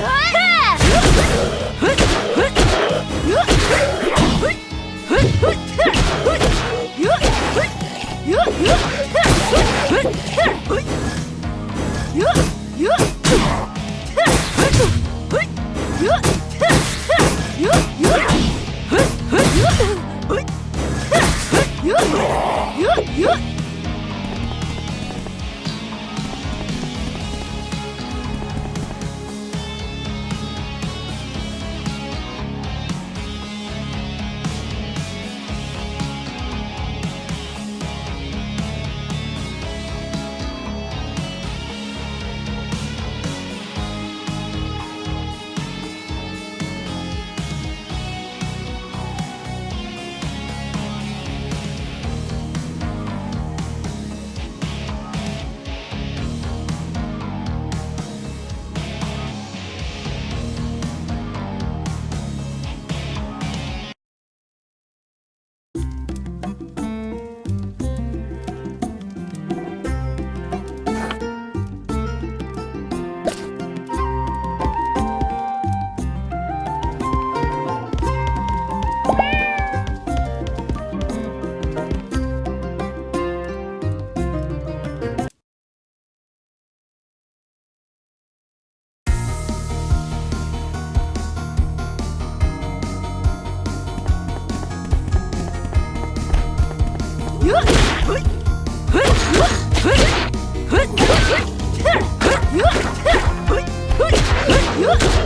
What?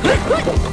Huh?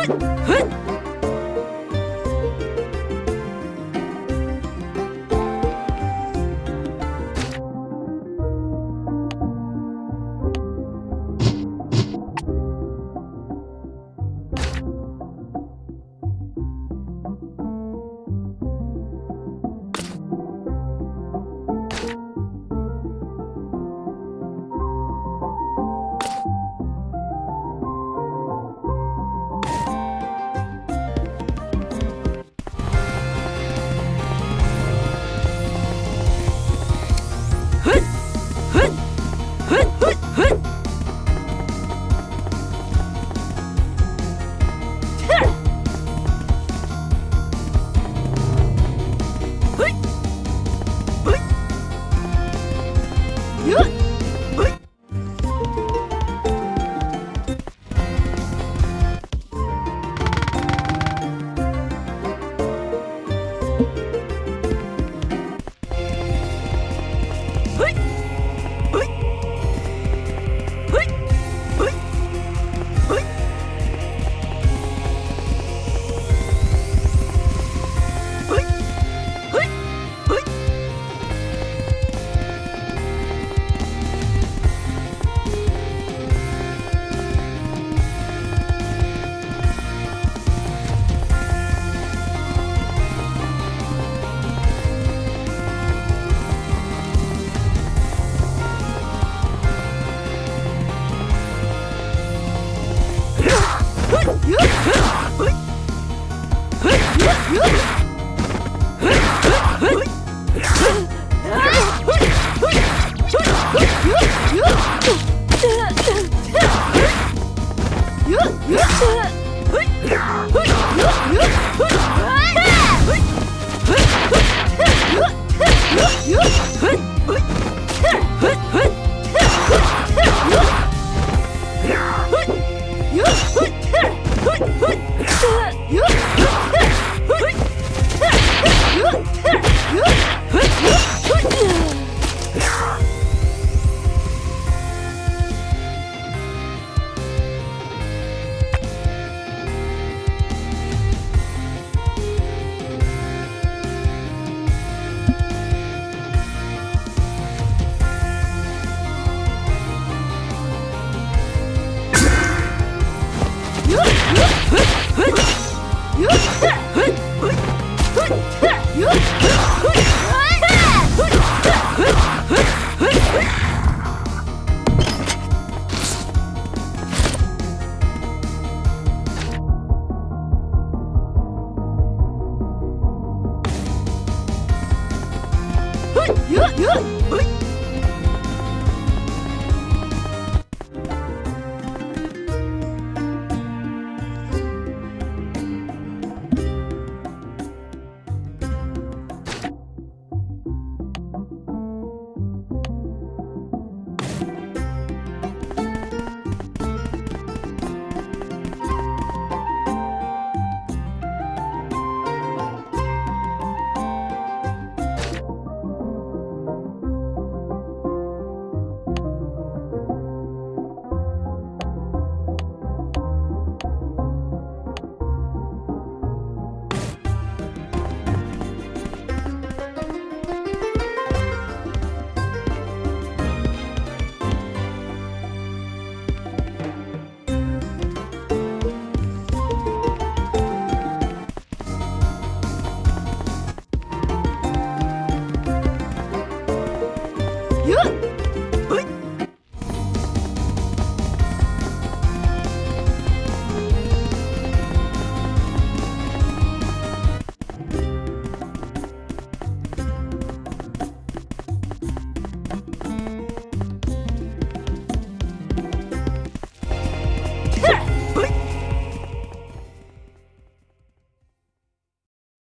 ふっふっ。Huh?